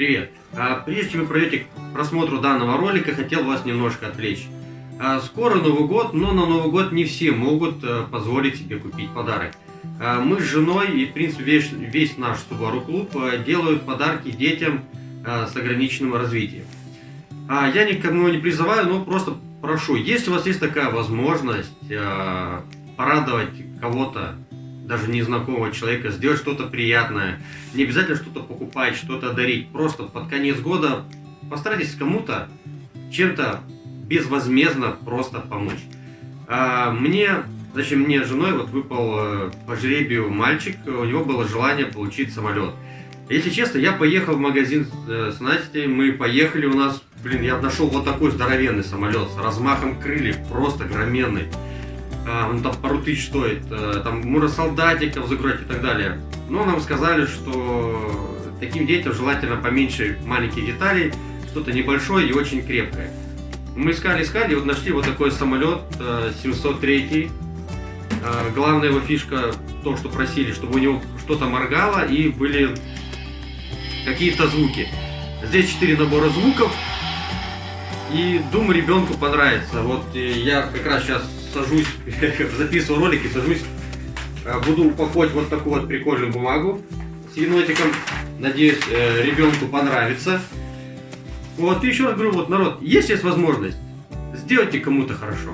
Привет! А, прежде чем вы пройдете к просмотру данного ролика, хотел вас немножко отвлечь. А, скоро Новый год, но на Новый год не все могут а, позволить себе купить подарок. А, мы с женой и, в принципе, весь, весь наш Subaru клуб а, делают подарки детям а, с ограниченным развитием. Я никому не призываю, но просто прошу, если у вас есть такая возможность порадовать кого-то даже незнакомого человека, сделать что-то приятное. Не обязательно что-то покупать, что-то дарить. Просто под конец года постарайтесь кому-то чем-то безвозмездно просто помочь. А, мне, зачем мне с женой вот выпал э, по жребию мальчик, у него было желание получить самолет. Если честно, я поехал в магазин э, с Настей, мы поехали, у нас, блин, я нашел вот такой здоровенный самолет с размахом крыльев, просто громенный он там пару тысяч стоит, а, там муросолдатиков закрыть и так далее. Но нам сказали, что таким детям желательно поменьше маленьких деталей, что-то небольшое и очень крепкое. Мы искали, искали, и вот нашли вот такой самолет 703. А, главная его фишка, то, что просили, чтобы у него что-то моргало и были какие-то звуки. Здесь 4 набора звуков, и думаю, ребенку понравится. Вот я как раз сейчас сажусь, записываю ролики, сажусь, э, буду упаковать вот такую вот прикольную бумагу с енотиком. Надеюсь, э, ребенку понравится. Вот, и еще раз говорю, вот, народ, если есть возможность, сделайте кому-то хорошо.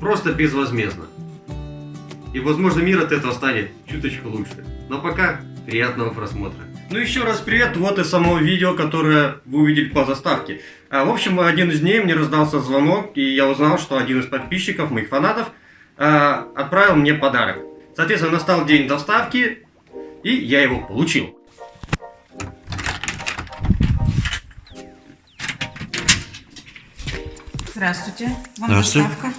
Просто безвозмездно. И, возможно, мир от этого станет чуточку лучше. Но пока, приятного просмотра. Ну еще раз привет, вот и само видео, которое вы увидели по заставке. А, в общем, один из дней мне раздался звонок, и я узнал, что один из подписчиков, моих фанатов, а, отправил мне подарок. Соответственно, настал день доставки, и я его получил. Здравствуйте. Вам Здравствуйте. доставка.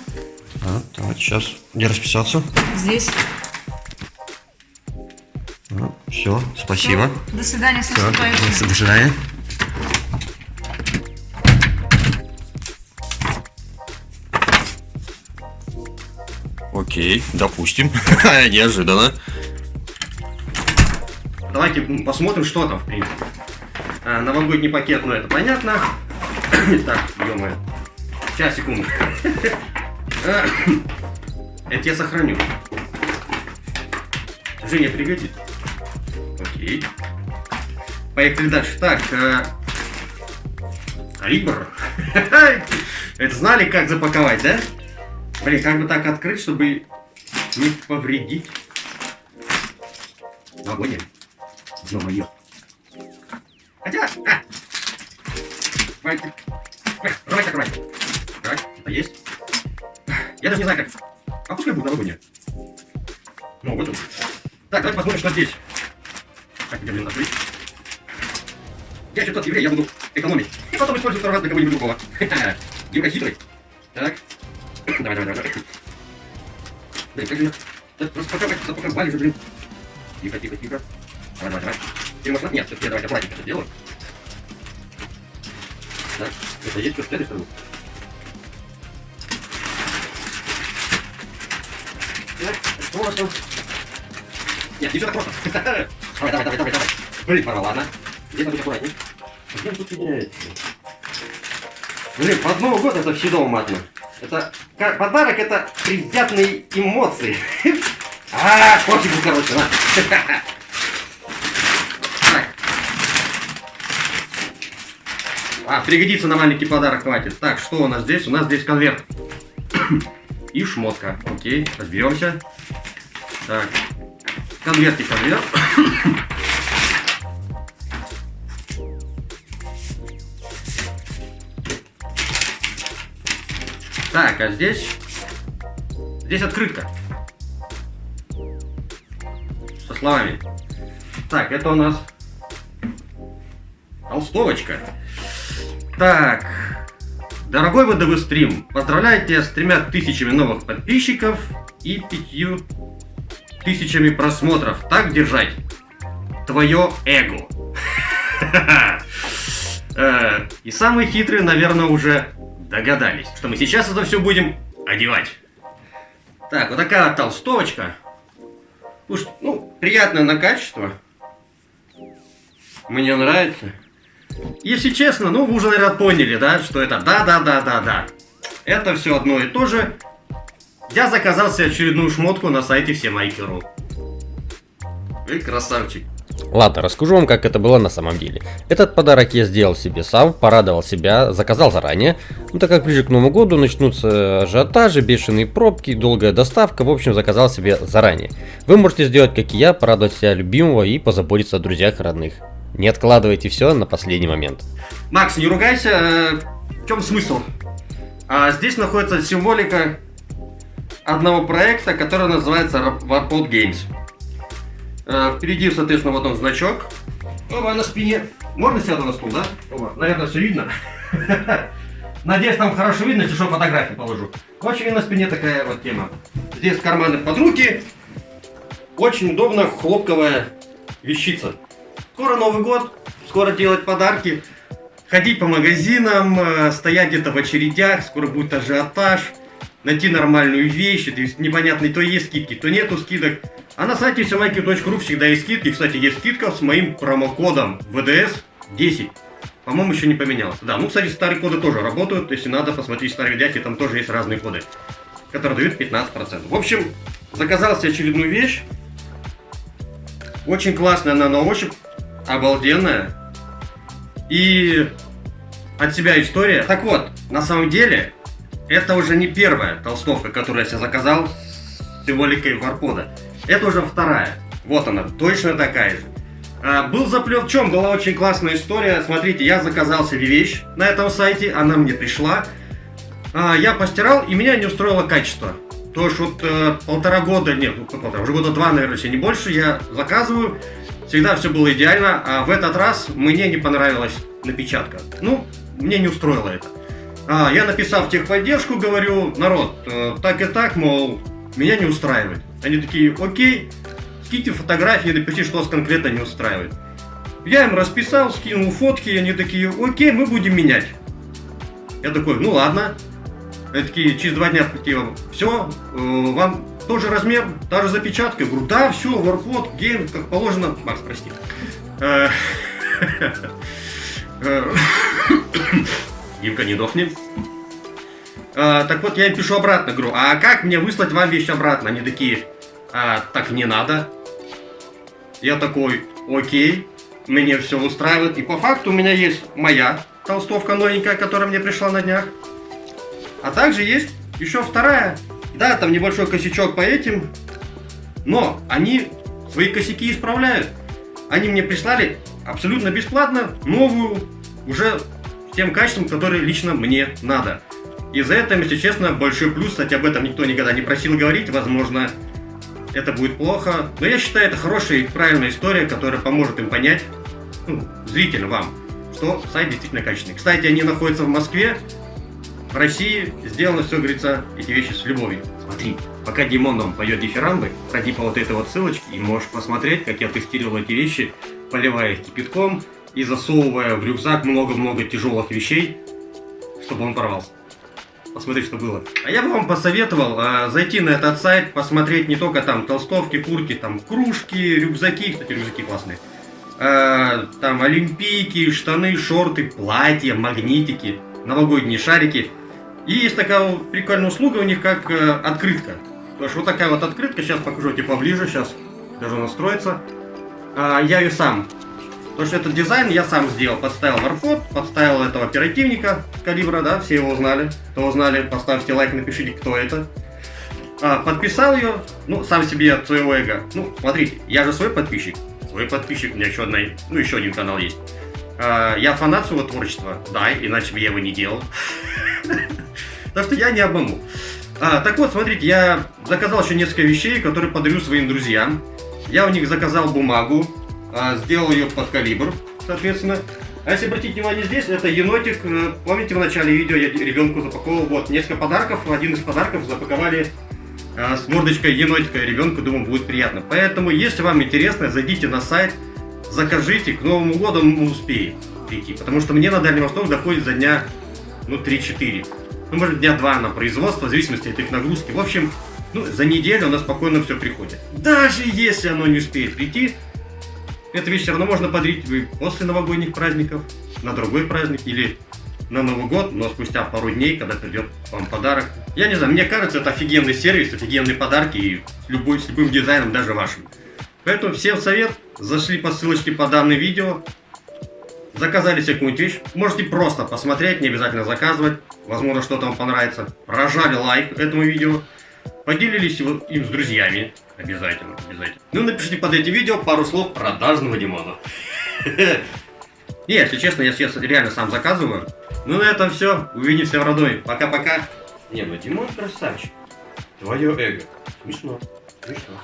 А, так, сейчас. Где расписаться? Здесь. Все, спасибо. Всё. До свидания, с наступающим. до свидания. Окей, допустим. Неожиданно. Давайте посмотрим, что там, в принципе. А, новогодний пакет, ну это понятно. так, ё Сейчас, секунду. Это я сохраню. Женя пригодится. Окей. Поехали дальше. Так, э... Рибр. Это знали, как запаковать, да? Блин, как бы так открыть, чтобы не повредить. Новогоднее. Ё-моё. Хотя... А! Давайте. Давай, открывай. Так, это есть. Я даже не знаю, как... А пускай будет новогоднее. Ну, вот он. Так, давайте посмотрим, что здесь. Так, где, блин, открыть? Я еще тот еврей, я буду экономить. И потом использую второй раз для кого-нибудь другого. Димка хитрый. Так. Давай, давай, давай. Блин, как же я... Просто пока, пока, пока валишь, блин. Тихо, тихо, тихо. Давай, давай, давай. Ты можешь... Нет, все-таки давайте аккуратненько это делаю. Так, это есть что-то с этой стороны? Так, там? Нет, не все так просто. Давай, давай, давай, давай, давай. Блин, порвал, ладно. Здесь надо быть аккуратней. Где тут меняется? Блин, под Новый год это всегда матно. Это подарок это приятные эмоции. А, пофигу, короче, на. А, пригодится на маленький подарок, хватит. Так, что у нас здесь? У нас здесь конверт. И шмотка. Окей, разберемся. Так. Конверт и конверт. Так, а здесь... Здесь открытка. Со словами. Так, это у нас... Толстовочка. Так. Дорогой ВДВ стрим, поздравляю тебя с тремя тысячами новых подписчиков и пятью тысячами просмотров. Так держать. Твое эго. Э, И самые хитрые, наверное, уже догадались, что мы сейчас это все будем одевать. Так, вот такая толстовочка. Слушай, ну, приятное на качество. Мне нравится. Если честно, ну вы уже, наверное, поняли, да, что это да-да-да-да-да. Это все одно и то же. Я заказал себе очередную шмотку на сайте всемайки.ру. Вы красавчик. Ладно, расскажу вам, как это было на самом деле. Этот подарок я сделал себе сам, порадовал себя, заказал заранее. Ну, так как ближе к Новому году начнутся ажиотажи, бешеные пробки, долгая доставка, в общем, заказал себе заранее. Вы можете сделать, как и я, порадовать себя любимого и позаботиться о друзьях и родных. Не откладывайте все на последний момент. Макс, не ругайся, э, в чем смысл? А, здесь находится символика одного проекта, который называется Warpod Games. Э, впереди, соответственно, вот он значок. Оба, на спине. Можно сяду на стул, да? Оба. Наверное, все видно. Надеюсь, там хорошо видно, если что, фотографии положу. Общем, на спине такая вот тема. Здесь карманы под руки. Очень удобно, хлопковая вещица. Скоро Новый год, скоро делать подарки, ходить по магазинам, э, стоять где-то в очередях, скоро будет ажиотаж, найти нормальную вещь, то есть непонятно, то есть скидки, то нету скидок. А на сайте всемайки.ру всегда есть скидки. Кстати, есть скидка с моим промокодом VDS 10. По-моему, еще не поменялся. Да, ну, кстати, старые коды тоже работают. Если надо, посмотреть старые видяки, там тоже есть разные коды, которые дают 15%. В общем, заказал себе очередную вещь. Очень классная она на ощупь обалденная. И от себя история. Так вот, на самом деле, это уже не первая толстовка, которую я себе заказал с символикой варпода. Это уже вторая. Вот она, точно такая же. А, был заплет в чем? Была очень классная история. Смотрите, я заказал себе вещь на этом сайте, она мне пришла. А, я постирал, и меня не устроило качество. То есть вот э, полтора года, нет, ну, полтора, уже года два, наверное, если не больше, я заказываю. Всегда все было идеально, а в этот раз мне не понравилась напечатка. Ну, мне не устроило это. А, я написал в техподдержку, говорю, народ, э, так и так, мол, меня не устраивает. Они такие, окей, скиньте фотографии, напишите, что вас конкретно не устраивает. Я им расписал, скинул фотки, они такие, окей, мы будем менять. Я такой, ну ладно. Они такие, через два дня, типа, все, э, вам тот же размер, та же запечатка. Я говорю, да, все, варпот, гейм, как положено. Макс, прости. Димка, не дохни. А, так вот, я им пишу обратно, говорю, а как мне выслать вам вещь обратно? Они такие, а, так не надо. Я такой, окей, мне все устраивает. И по факту у меня есть моя толстовка новенькая, которая мне пришла на днях. А также есть еще вторая да, там небольшой косячок по этим, но они свои косяки исправляют. Они мне прислали абсолютно бесплатно новую, уже тем качеством, которое лично мне надо. И за это, если честно, большой плюс, кстати, об этом никто никогда не просил говорить, возможно, это будет плохо. Но я считаю, это хорошая и правильная история, которая поможет им понять, ну, зрителям вам, что сайт действительно качественный. Кстати, они находятся в Москве, в России сделано все, говорится, эти вещи с любовью. Смотри, пока Димон нам поет дифирамбы, пройди по вот этой вот ссылочке и можешь посмотреть, как я тестировал эти вещи, поливая их кипятком и засовывая в рюкзак много-много тяжелых вещей, чтобы он порвался. Посмотри, что было. А я бы вам посоветовал э, зайти на этот сайт, посмотреть не только там толстовки, куртки, там кружки, рюкзаки, кстати, рюкзаки классные. Э, там олимпийки, штаны, шорты, платья, магнитики, новогодние шарики. И есть такая прикольная услуга у них, как э, открытка. То есть вот такая вот открытка, сейчас покажу тебе поближе, сейчас даже настроится. А, я ее сам. То что этот дизайн я сам сделал. Подставил варфот, подставил этого оперативника калибра, да, все его узнали. Кто узнали, поставьте лайк, напишите, кто это. А, подписал ее, ну, сам себе от своего эго. Ну, смотрите, я же свой подписчик. Свой подписчик, у меня еще, одна, ну, еще один канал есть. А, я фанат своего творчества, да, иначе бы я его не делал. Так что я не обману. А, так вот, смотрите, я заказал еще несколько вещей, которые подарю своим друзьям. Я у них заказал бумагу, а, сделал ее под калибр, соответственно. А если обратить внимание здесь, это енотик. Э, помните, в начале видео я ребенку запаковал вот несколько подарков. Один из подарков запаковали а, с мордочкой енотика ребенку, думаю, будет приятно. Поэтому, если вам интересно, зайдите на сайт, закажите, к Новому году мы успеем прийти. Потому что мне на Дальний Восток доходит за дня, ну, 3-4 ну, может, дня два на производство, в зависимости от их нагрузки. В общем, ну, за неделю у нас спокойно все приходит. Даже если оно не успеет прийти, эту вещь все равно можно подарить после новогодних праздников. на другой праздник или на Новый год, но спустя пару дней, когда придет вам подарок. Я не знаю, мне кажется, это офигенный сервис, офигенные подарки и любой, с любым дизайном, даже вашим. Поэтому всем совет, зашли по ссылочке по данному видео, заказали себе какую-нибудь вещь, можете просто посмотреть, не обязательно заказывать, возможно что-то вам понравится. Прожали лайк этому видео, поделились его- им с друзьями, обязательно, обязательно. Ну напишите под этим видео пару слов продажного Димона. Не, если честно, я сейчас реально сам заказываю. Ну на этом все. Увидимся в родной. Пока-пока. Не, ну Димон красавчик. Твое эго. Смешно. Смешно.